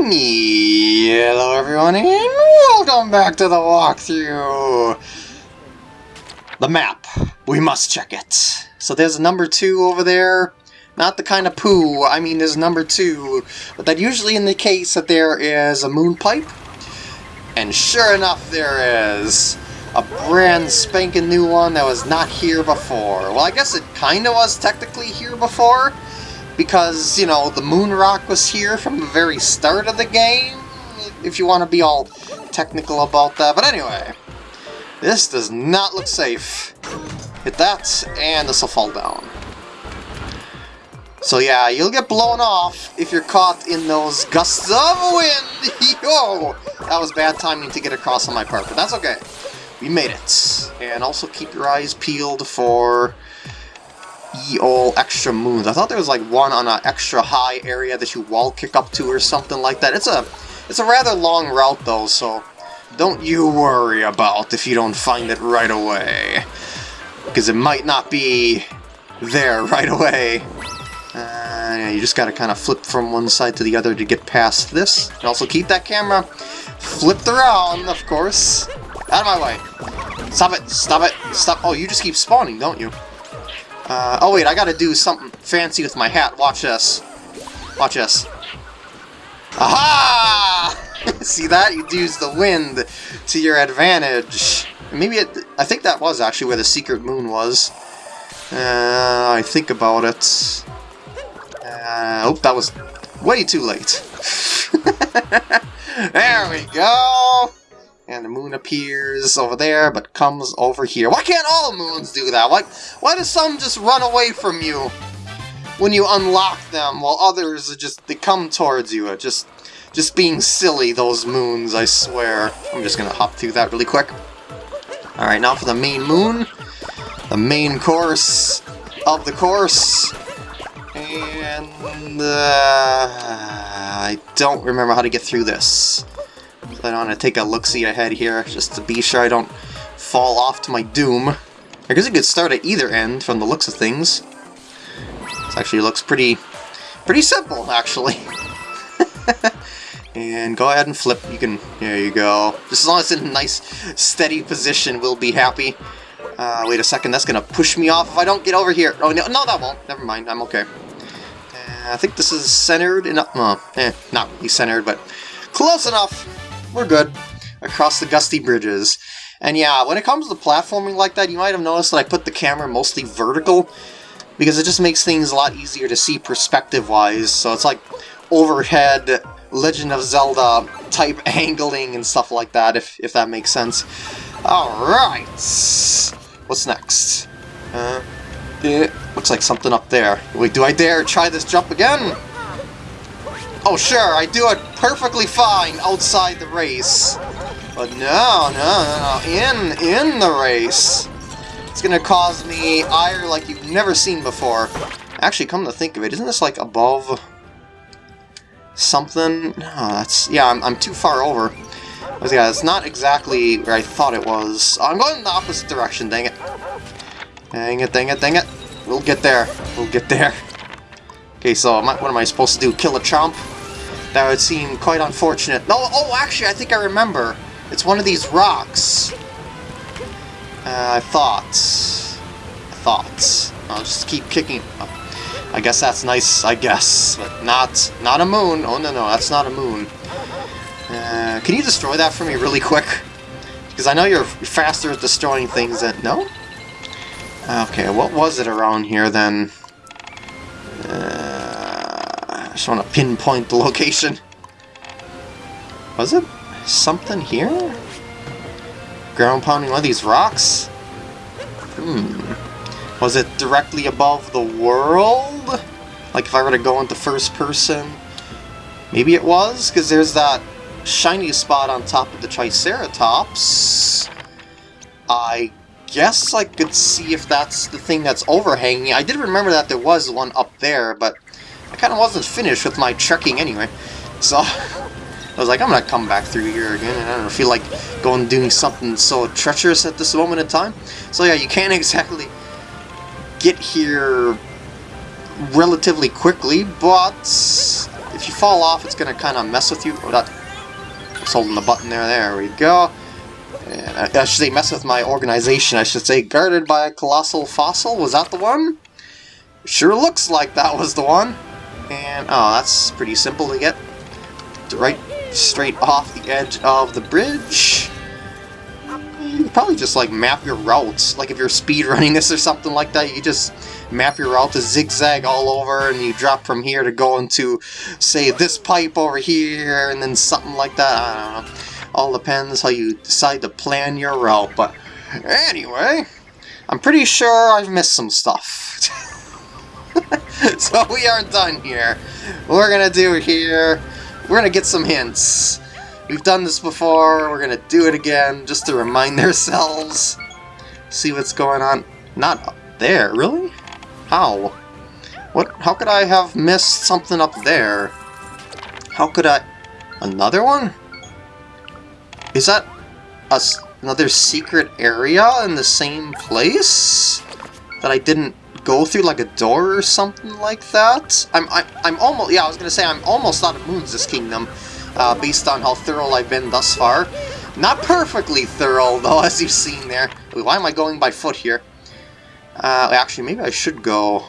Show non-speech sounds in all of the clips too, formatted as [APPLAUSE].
Hello everyone and welcome back to the walkthrough! The map. We must check it. So there's a number two over there. Not the kind of poo, I mean there's number two. But that usually indicates that there is a moon pipe. And sure enough there is. A brand spanking new one that was not here before. Well I guess it kinda was technically here before because, you know, the moon rock was here from the very start of the game, if you want to be all technical about that. But anyway, this does not look safe. Hit that, and this will fall down. So yeah, you'll get blown off if you're caught in those gusts of wind! [LAUGHS] Yo! That was bad timing to get across on my part, but that's okay. We made it. And also keep your eyes peeled for ye ol' extra moons. I thought there was like one on an extra high area that you wall kick up to or something like that. It's a it's a rather long route though, so don't you worry about if you don't find it right away. Because it might not be there right away. Uh, you just gotta kind of flip from one side to the other to get past this. And also keep that camera flipped around, of course. Out of my way. Stop it! Stop it! Stop! Oh, you just keep spawning, don't you? Uh, oh wait, I gotta do something fancy with my hat. Watch this. Watch this. Aha! [LAUGHS] See that? You use the wind to your advantage. Maybe it, I think that was actually where the secret moon was. Uh, I think about it. Uh, oh, that was way too late. [LAUGHS] there we go! And the moon appears over there, but comes over here. Why can't all moons do that? Why, why does some just run away from you when you unlock them, while others just they come towards you? Just, just being silly, those moons, I swear. I'm just gonna hop through that really quick. Alright, now for the main moon. The main course of the course. And, uh, I don't remember how to get through this. I want to take a look-see ahead here, just to be sure I don't fall off to my doom. I guess it could start at either end from the looks of things. This actually looks pretty, pretty simple, actually. [LAUGHS] and go ahead and flip. You can, there you go. Just as long as it's in a nice, steady position, we'll be happy. Uh, wait a second, that's gonna push me off if I don't get over here. Oh, no, no that won't. Never mind, I'm okay. Uh, I think this is centered enough. Eh, not really centered, but close enough we're good. Across the gusty bridges. And yeah, when it comes to platforming like that, you might have noticed that I put the camera mostly vertical, because it just makes things a lot easier to see perspective-wise, so it's like overhead Legend of Zelda type [LAUGHS] angling and stuff like that, if, if that makes sense. Alright, what's next? Uh, it looks like something up there. Wait, do I dare try this jump again? Oh sure, I do it perfectly fine outside the race. But no, no, no, in, in the race. It's gonna cause me ire like you've never seen before. Actually, come to think of it, isn't this like above something? No, that's, yeah, I'm, I'm too far over. But yeah, it's not exactly where I thought it was. I'm going in the opposite direction, dang it. Dang it, dang it, dang it. We'll get there. We'll get there. Okay, so what am I supposed to do? Kill a chomp? That would seem quite unfortunate. No, oh, actually, I think I remember. It's one of these rocks. Uh, I thought. I thought. I'll just keep kicking. Oh, I guess that's nice, I guess. But not, not a moon. Oh, no, no, that's not a moon. Uh, can you destroy that for me really quick? Because I know you're faster at destroying things than... No? Okay, what was it around here then? Just want to pinpoint the location. Was it something here? Ground pounding one of these rocks? Hmm. Was it directly above the world? Like if I were to go into first person? Maybe it was, because there's that shiny spot on top of the Triceratops. I guess I could see if that's the thing that's overhanging. I did remember that there was one up there, but kind of wasn't finished with my trekking anyway. So, [LAUGHS] I was like, I'm gonna come back through here again, and I don't feel like going doing something so treacherous at this moment in time. So yeah, you can't [LAUGHS] exactly get here relatively quickly, but if you fall off, it's to kind of mess with you. Oh, that, holding the button there. There we go. And I, I should say mess with my organization. I should say guarded by a colossal fossil. Was that the one? Sure looks like that was the one. And, oh, that's pretty simple to get. Right straight off the edge of the bridge. You probably just, like, map your routes. Like, if you're speed running this or something like that, you just map your route to zigzag all over, and you drop from here to go into, say, this pipe over here, and then something like that. I don't know. All depends how you decide to plan your route, but anyway, I'm pretty sure I've missed some stuff. [LAUGHS] [LAUGHS] so we aren't done here. We're gonna do here, we're gonna get some hints. We've done this before, we're gonna do it again, just to remind [LAUGHS] ourselves. See what's going on. Not up there, really? How? What? How could I have missed something up there? How could I... Another one? Is that a, another secret area in the same place? That I didn't go through like a door or something like that? I'm, I'm, I'm almost, yeah, I was to say I'm almost out of Moons this kingdom, uh, based on how thorough I've been thus far. Not perfectly thorough, [LAUGHS] though, as you've seen there. Why am I going by foot here? Uh, actually, maybe I should go...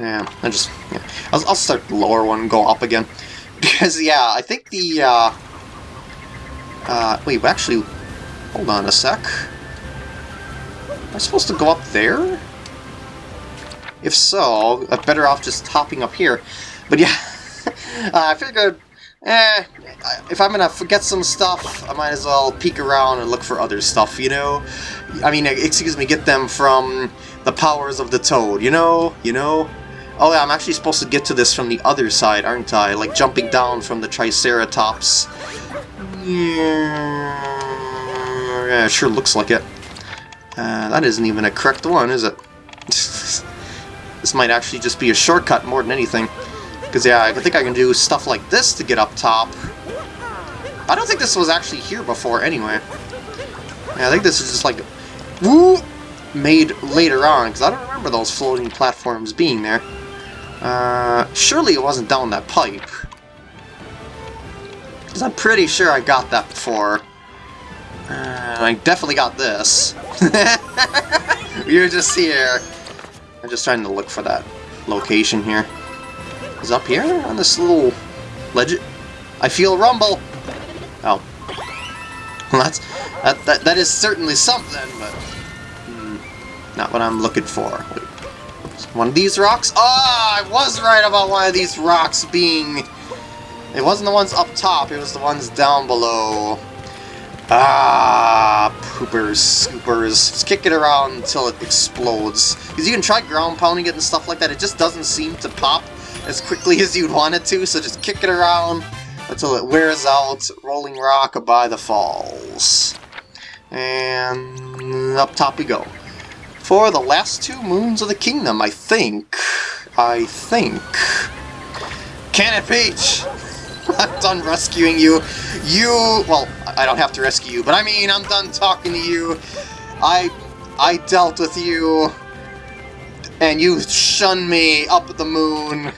Yeah, I just... Yeah. I'll, I'll start the lower one and go up again. [LAUGHS] Because, yeah, I think the... Uh, uh, wait, actually... Hold on a sec. Am I supposed to go up there? If so, I'm better off just hopping up here. But yeah, [LAUGHS] uh, I figured eh, if I'm gonna forget some stuff, I might as well peek around and look for other stuff, you know? I mean, excuse me, get them from the powers of the Toad, you know? You know? Oh yeah, I'm actually supposed to get to this from the other side, aren't I? Like jumping down from the Triceratops. Yeah, yeah it sure looks like it. Uh, that isn't even a correct one, is it? This might actually just be a shortcut more than anything. Because, yeah, I think I can do stuff like this to get up top. I don't think this was actually here before, anyway. Yeah, I think this is just like... Woo! Made later on, because I don't remember those floating platforms being there. Uh, surely it wasn't down that pipe. Because I'm pretty sure I got that before. Uh, I definitely got this. [LAUGHS] You're just here. I'm just trying to look for that location here is up here on this little ledge. I feel rumble. Oh. Well, that's that that that is certainly something, but hmm, not what I'm looking for. One of these rocks? Ah, oh, I was right about one of these rocks being... It wasn't the ones up top, it was the ones down below. Ah, poopers, scoopers. Just kick it around until it explodes. Because you can try ground pounding it and stuff like that, it just doesn't seem to pop as quickly [LAUGHS] as you'd want it to, so just kick it around until it wears out Rolling Rock by the Falls. And up top we go. For the last two Moons of the Kingdom, I think. I think. Can it Peach! [LAUGHS] I'm done rescuing you. You, well, I don't have to rescue you, but I mean, I'm done talking to you. I, I dealt with you and you shun me up at the moon. [LAUGHS]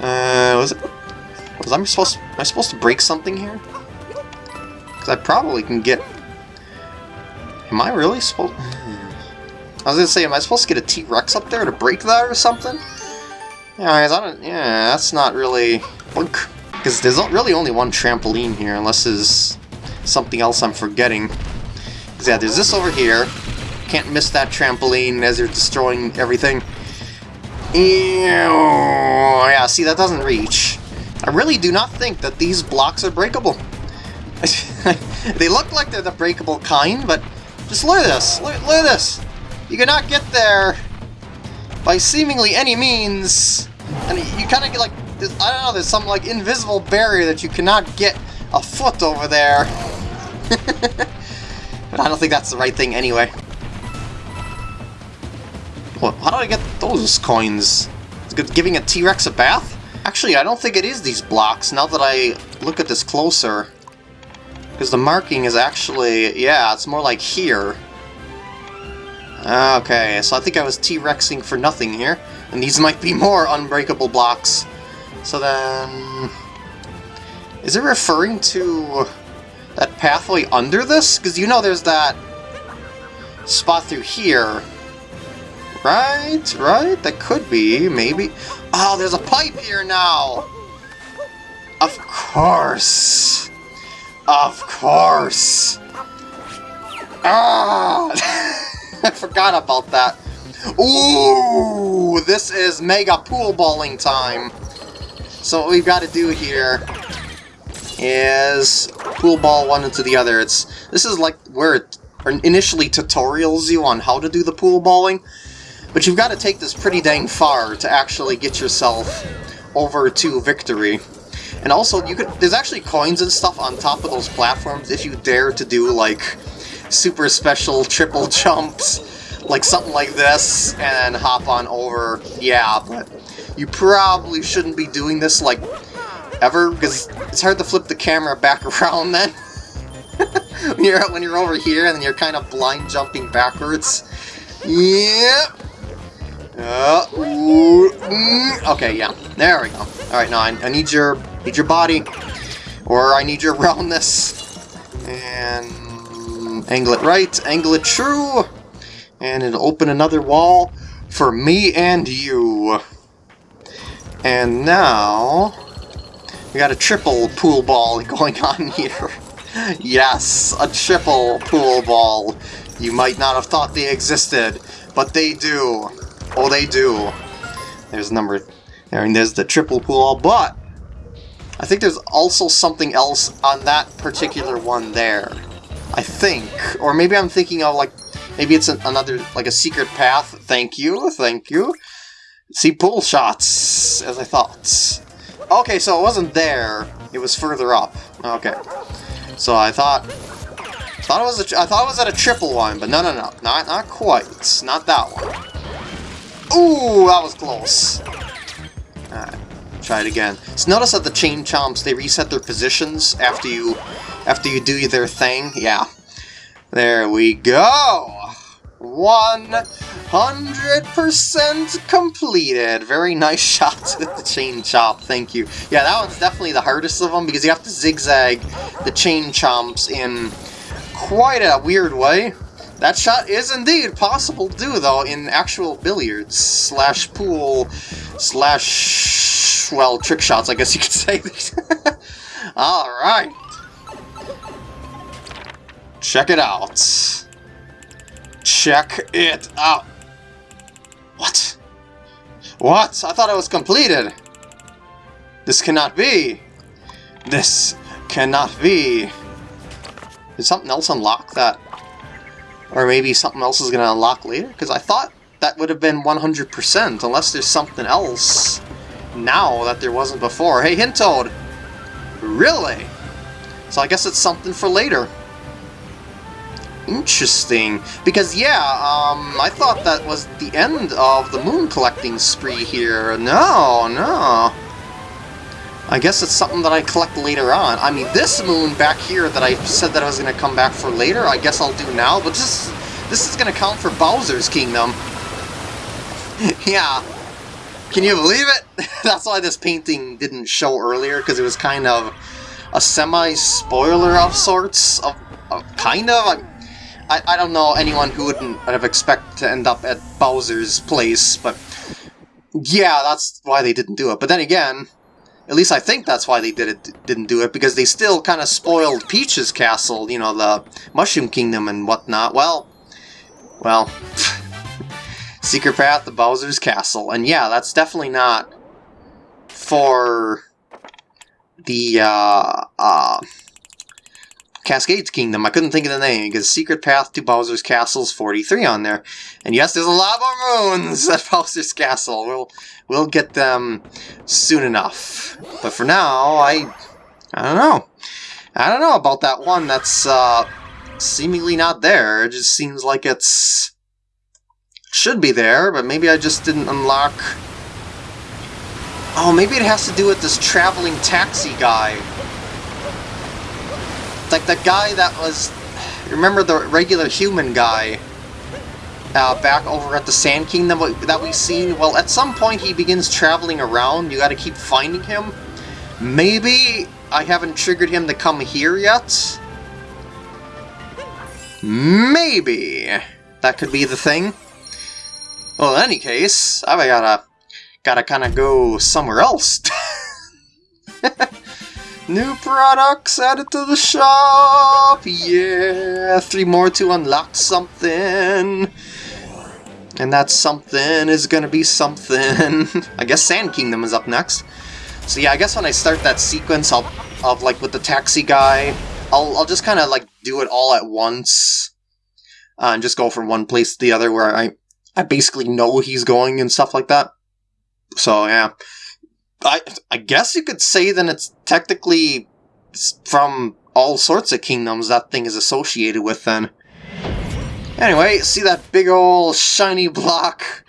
uh, was it? Was I supposed? Am I supposed to break something here? Because I probably can get. Am I really supposed? I was gonna say, am I supposed to get a T-Rex up there to break that or something? Yeah, I don't. Yeah, that's not really. Because there's really only one trampoline here, unless there's something else I'm forgetting. Because yeah, there's this over here. Can't miss that trampoline as you're destroying everything. Ew. Yeah, see, that doesn't reach. I really do not think that these blocks are breakable. [LAUGHS] they look like they're the breakable kind, but just look at this. Look, look at this. You cannot get there by seemingly any means. And you kind of get like, I don't know, there's some like invisible barrier that you cannot get a foot over there. [LAUGHS] but I don't think that's the right thing anyway. What, how do I get those coins? It's giving a T-Rex a bath? Actually, I don't think it is these blocks, now that I look at this closer. Because the marking is actually... Yeah, it's more like here. Okay, so I think I was T-Rexing for nothing here. And these might be more unbreakable blocks. So then... Is it referring to that pathway under this? Because you know there's that spot through here. Right? Right? That could be, maybe. Oh, there's a pipe here now! Of course! Of course! Ah! [LAUGHS] [LAUGHS] I forgot about that. Ooh! This is mega pool balling time! So what we've got to do here is pool ball one into the other. It's This is like where it initially tutorials you on how to do the pool balling, but you've got to take this pretty dang far to actually get yourself over to victory. And also, you could there's actually coins and stuff on top of those platforms if you dare to do, like, super special triple jumps, like something like this, and hop on over. Yeah, but you probably shouldn't be doing this, like, ever, because it's hard to flip the camera back [LAUGHS] around then. [LAUGHS] when, you're, when you're over here and you're kind of blind jumping backwards. Yep. Uh, mm, okay, yeah. There we go. Alright, now I, I need your need your body. Or I need your [LAUGHS] roundness. And angle it right, angle it true. And it'll open another wall for me and you. And now we got a triple pool ball [LAUGHS] going on here. [LAUGHS] yes, a triple pool ball. You might not have thought they existed, but they do. Oh, they do. There's number... There, and there's the triple pool, ball, but... I think there's also something else on that particular one there. I think. Or maybe I'm thinking of, like... Maybe it's an, another, like a secret path. Thank you, thank you. See, pool shots, as I thought. Okay, so it wasn't there. It was further up. Okay. So I thought... Thought it was a, I thought it was at a triple one, but no, no, no. Not, not quite. Not that one. Ooh, that was close. Alright, try it again. So notice that the chain chomps, they reset their positions after you after you do their thing. Yeah. There we go! 100% completed. Very nice [LAUGHS] shot with the chain chomp, thank you. Yeah, that one's definitely the hardest of them because you have to zigzag the chain chomps in quite a weird way. That shot is indeed possible to do, though, in actual billiards, slash pool, slash, well, trick shots, I guess you could say. [LAUGHS] Alright. Check it out. Check it out. What? What? I thought it was completed. This cannot be. This cannot be. Did something else unlock that or maybe something else is going to unlock later? Because I thought that would have been 100%, unless there's something else now that there wasn't before. Hey, Hintoad! Really? So I guess it's something for later. Interesting. Because, yeah, um, I thought that was the end of the moon collecting spree here. No, no. I guess it's something that I collect later on. I mean, this moon back here that I said that I was going to come back for later, I guess I'll do now, but this, this is going to count for Bowser's Kingdom. [LAUGHS] yeah. Can you believe it? [LAUGHS] That's why this painting didn't show earlier, because it was kind of a semi-spoiler of sorts. Of, of kind of? I, I don't know anyone who wouldn't have expected to end up at Bowser's place, but yeah, that's why they didn't do it. But then again, at least I think that's why they did it, didn't do it, because they still kind of spoiled Peach's castle, you know, the Mushroom Kingdom and whatnot. Well, well, [LAUGHS] Secret Path to Bowser's Castle. And yeah, that's definitely not for the, uh, uh, Cascades Kingdom. I couldn't think of the name because Secret Path to Bowser's Castle is 43 on there. And yes, there's a lot more moons [LAUGHS] at Bowser's Castle. We'll we'll get them soon enough. But for now, I I don't know. I don't know about that one that's uh, seemingly not there. It just seems like it's should be there, but maybe I just didn't unlock. Oh, maybe it has to do with this traveling taxi guy like the guy that was... Remember the regular human guy? uh, back over at the Sand Kingdom that we've seen, well, at some point he begins traveling around. You gotta keep finding him. Maybe I haven't triggered him to come here yet? Maybe that could be the thing. Well, in any case, I gotta gotta kind of go somewhere else. [LAUGHS] New products added to the shop! Yeah! Three more to unlock something! And that something is gonna be something. [LAUGHS] I guess Sand Kingdom is up next. So yeah, I guess when I start that sequence of, of like with the taxi guy, I'll, I'll just kind of like do it all at once. Uh, and just go from one place to the other where I, I basically know he's going and stuff like that. So yeah. I, I guess you could say then it's technically from all sorts of kingdoms that thing is associated with then. Anyway, see that big old shiny block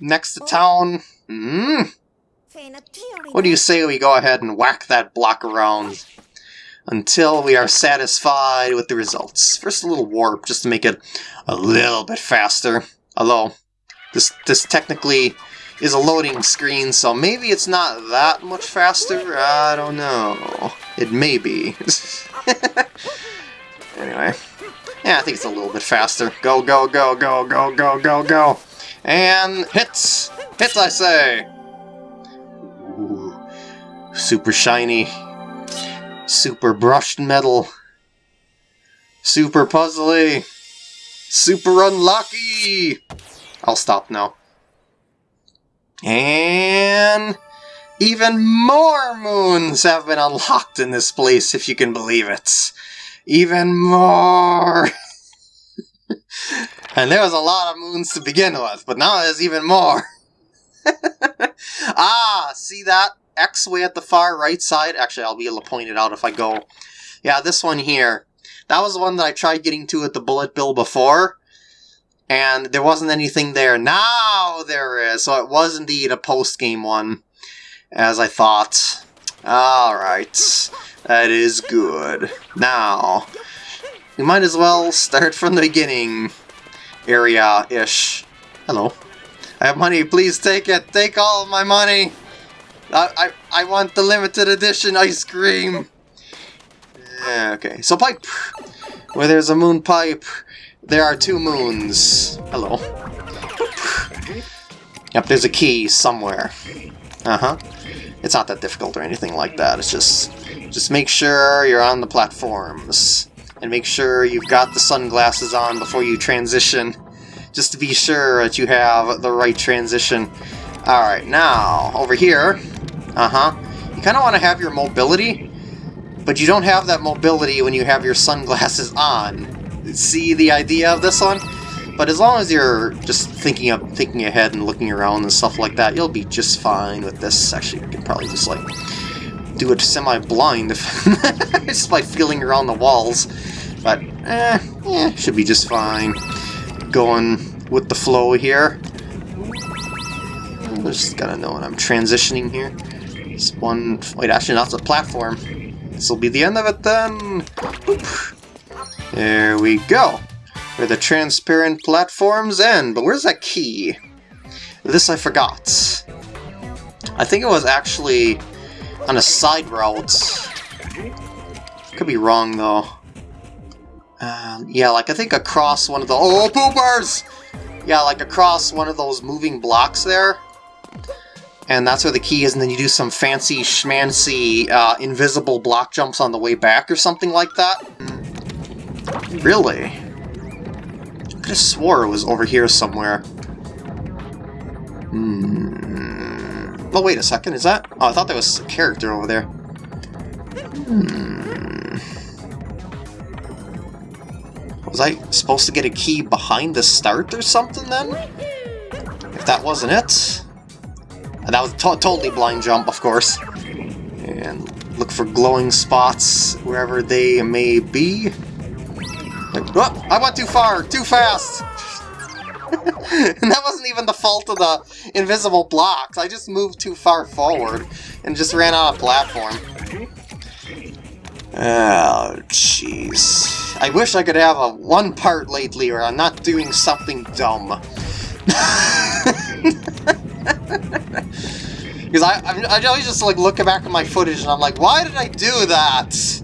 next to town? Mm. What do you say we go ahead and whack that block around until we are satisfied with the results? First a little warp, just to make it a little bit faster. Although, this, this technically is a loading screen, so maybe it's not that much faster? I don't know. It may be. [LAUGHS] anyway. Yeah, I think it's a little bit faster. Go, go, go, go, go, go, go, go. And hits! Hits, I say! Ooh, super shiny. Super brushed metal. Super puzzly. Super unlucky! I'll stop now. And... Even more moons have been unlocked in this place, if you can believe it even more. [LAUGHS] and there was a lot of moons to begin with, but now there's even more. [LAUGHS] ah, see that? X way at the far right side? Actually, I'll be able to point it out if I go. Yeah, this one here. That was the one that I tried getting to at the Bullet Bill before. And there wasn't anything there. Now there is. So it was indeed a post-game one, as I thought. Alright. That is good. Now, we might as well start from the beginning area-ish. Hello. I have money, please take it! Take all my money! I, I, I want the limited edition ice cream! Yeah, okay, so pipe! Where there's a moon pipe, there are two moons. Hello. Yep, there's a key somewhere. Uh-huh. It's not that difficult or anything like that, it's just just make sure you're on the platforms. And make sure you've got the sunglasses on before you transition. Just to be sure that you have the right transition. Alright, now, over here, uh-huh, you kind of want to have your mobility, but you don't have that mobility when you have your sunglasses on. See the idea of this one? But as long as you're just thinking of thinking ahead and looking around and stuff like that, you'll be just fine with this. Actually, you can probably just like do it semi-blind [LAUGHS] just by feeling around the walls. But, eh, eh, should be just fine. Going with the flow here. I just gotta know when I'm transitioning here. It's one... Wait, actually, that's a platform. This will be the end of it then. There we go. Where the transparent platforms end. But where's that key? This I forgot. I think it was actually on a side route. Could be wrong, though. Uh, yeah, like I think across one of the- Oh, poopers! Yeah, like across one of those moving blocks there. And that's where the key is, and then you do some fancy schmancy uh, invisible block jumps on the way back or something like that. Really? I could have swore it was over here somewhere. Hmm. Oh, wait a second, is that? Oh, I thought that was a character over there. Hmm. Was I supposed to get a key behind the start or something then? If that wasn't it. And that was to totally blind jump, of course. And look for glowing spots wherever they may be. Oh, I went too far, too fast! [LAUGHS] and that wasn't even the fault of the invisible blocks. I just moved too far forward and just ran out of platform. Oh, jeez. I wish I could have a one part lately where I'm not doing something dumb. [LAUGHS] Because I, I, I always just like look back at my footage and I'm like, why did I do that?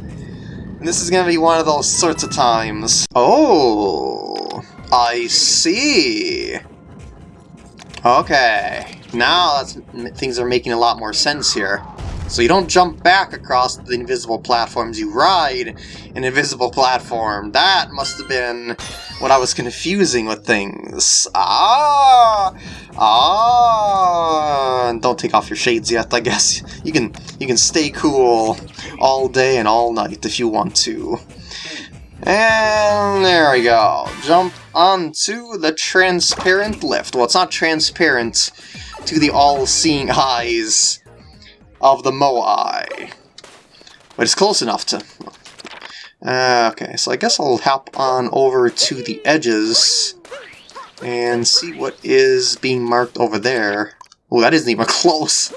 This is gonna be one of those sorts of times. Oh, I see. Okay, now things are making a lot more sense here. So you don't jump back across the invisible platforms, you ride an invisible platform. That must have been what I was confusing with things. Ah! Ah! Don't take off your shades yet, I guess. You can you can stay cool all day and all night if you want to. And there we go. Jump onto the transparent lift. Well, it's not transparent to the all-seeing eyes of the Moai. But it's close enough to... Uh, okay, so I guess I'll hop on over to the edges and see what is being marked over there. Oh, that isn't even [LAUGHS] close.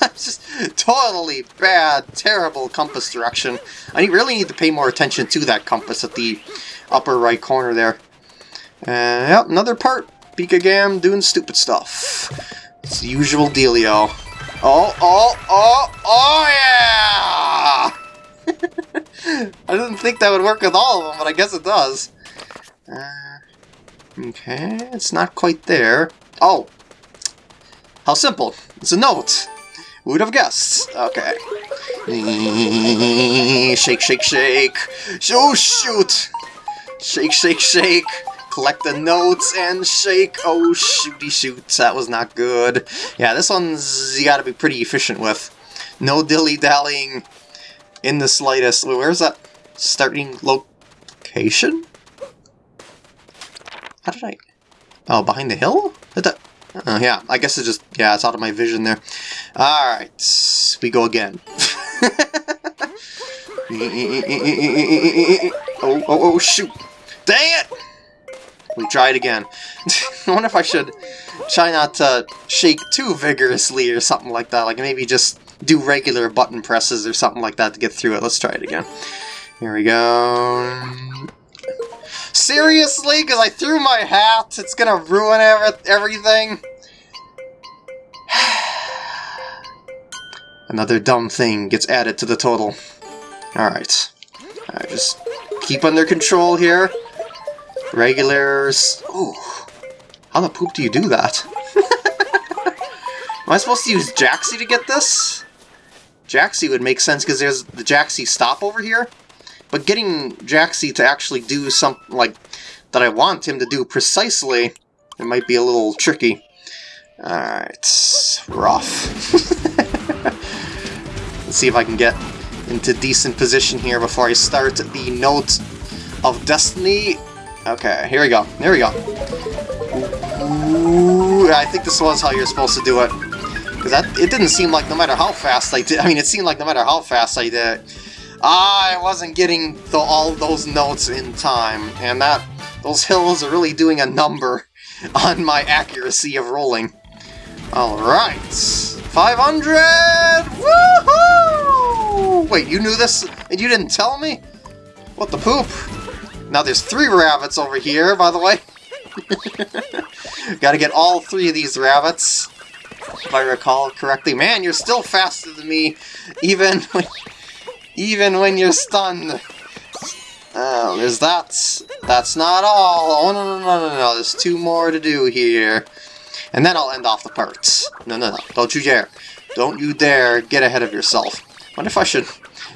Just totally bad, terrible compass direction. I really need to pay more attention to that compass at the upper right corner there. Uh, yep, another part. Pika Gam doing stupid stuff. It's the usual dealio. Oh, oh, oh, oh yeah! [LAUGHS] I didn't think that would work with all of them, but I guess it does. Uh, okay, it's not quite there. Oh! How simple. It's a note. Who would have guessed? Okay. [LAUGHS] shake, shake, shake. Oh, shoot! Shake, shake, shake collect the notes and shake. Oh, shooty shoot, that was not good. Yeah, this one's you gotta be pretty efficient with. No dilly-dallying in the slightest. Where's that starting location? How did I... Oh, behind the hill? That... Oh, yeah, I guess it's just... Yeah, it's out of my vision there. Alright, we go again. [LAUGHS] [LAUGHS] oh, oh, oh, shoot. Dang it! We try it again. [LAUGHS] I wonder if I should try not to shake too vigorously or something like that. Like maybe just do regular button presses or something like that to get through it. Let's try it again. Here we go. Seriously? Because I threw my hat? It's gonna ruin everything? [SIGHS] Another dumb thing gets added to the total. Alright. Alright, just keep under control here. Regulars... Oh, how the poop do you do that? [LAUGHS] Am I supposed to use Jaxi to get this? Jaxi would make sense because there's the Jaxi stop over here. But getting Jaxi to actually do something like that I want him to do precisely, it might be a little tricky. Alright, rough. [LAUGHS] Let's see if I can get into decent position here before I start the Note of Destiny Okay, here we go. Here we go. Ooh, I think this was how you're supposed to do it. Because that it didn't seem like no matter how fast I did, I mean, it seemed like no matter how fast I did I wasn't getting the, all those notes in time. And that, those hills are really doing a number [LAUGHS] on my accuracy of rolling. Alright. 500! Woohoo! Wait, you knew this and you didn't tell me? What the poop? Now there's three rabbits over here, by the way. [LAUGHS] Gotta get all three of these rabbits, if I recall correctly. Man, you're still faster than me, even when, even when you're stunned. Oh, there's that. That's not all. Oh, no, no, no, no, no. There's two more to do here. And then I'll end off the parts. No, no, no. Don't you dare. Don't you dare get ahead of yourself. Wonder if I should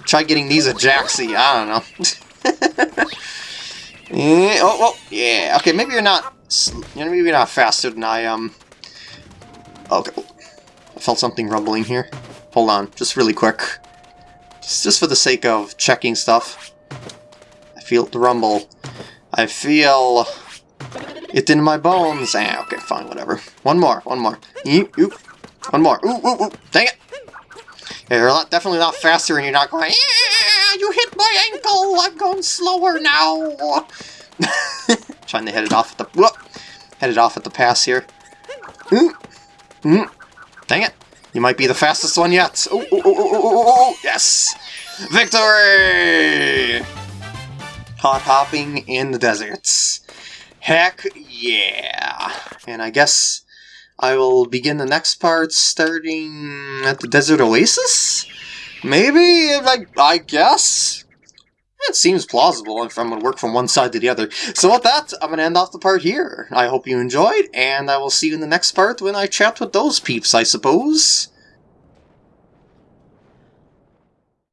try getting these a Jaxi. I don't know. [LAUGHS] Yeah, oh, oh, yeah. Okay, maybe you're not. Maybe you're not faster than I am. Okay, I felt something rumbling here. Hold on, just really quick. Just, just for the sake of checking stuff. I feel the rumble. I feel it in my bones. Ah, okay, fine, whatever. One more, one more. Oop, oop. One more. Ooh, ooh, ooh. Dang it! Yeah, you're not, definitely not faster and you're not going, you hit my ankle, I'm going slower now. [LAUGHS] Trying to head it off at the, whoop, head it off at the pass here. Mm, mm, dang it. You might be the fastest one yet. Yes. Victory! Hot hopping in the deserts. Heck yeah! And I guess I will begin the next part starting at the Desert Oasis? Maybe? I, I guess? It seems plausible if I'm going to work from one side to the other. So with that, I'm going to end off the part here. I hope you enjoyed, and I will see you in the next part when I chat with those peeps, I suppose.